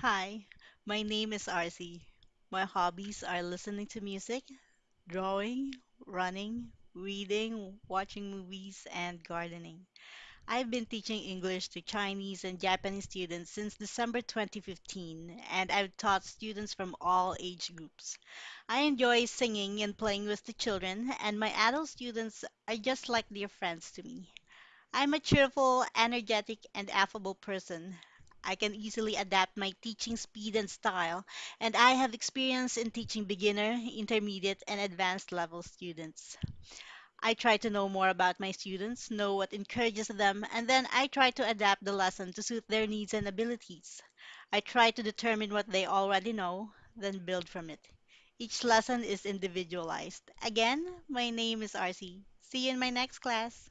Hi, my name is RC. My hobbies are listening to music, drawing, running, reading, watching movies, and gardening. I've been teaching English to Chinese and Japanese students since December 2015, and I've taught students from all age groups. I enjoy singing and playing with the children, and my adult students are just like dear friends to me. I'm a cheerful, energetic, and affable person. I can easily adapt my teaching speed and style, and I have experience in teaching beginner, intermediate, and advanced level students. I try to know more about my students, know what encourages them, and then I try to adapt the lesson to suit their needs and abilities. I try to determine what they already know, then build from it. Each lesson is individualized. Again, my name is RC. See you in my next class.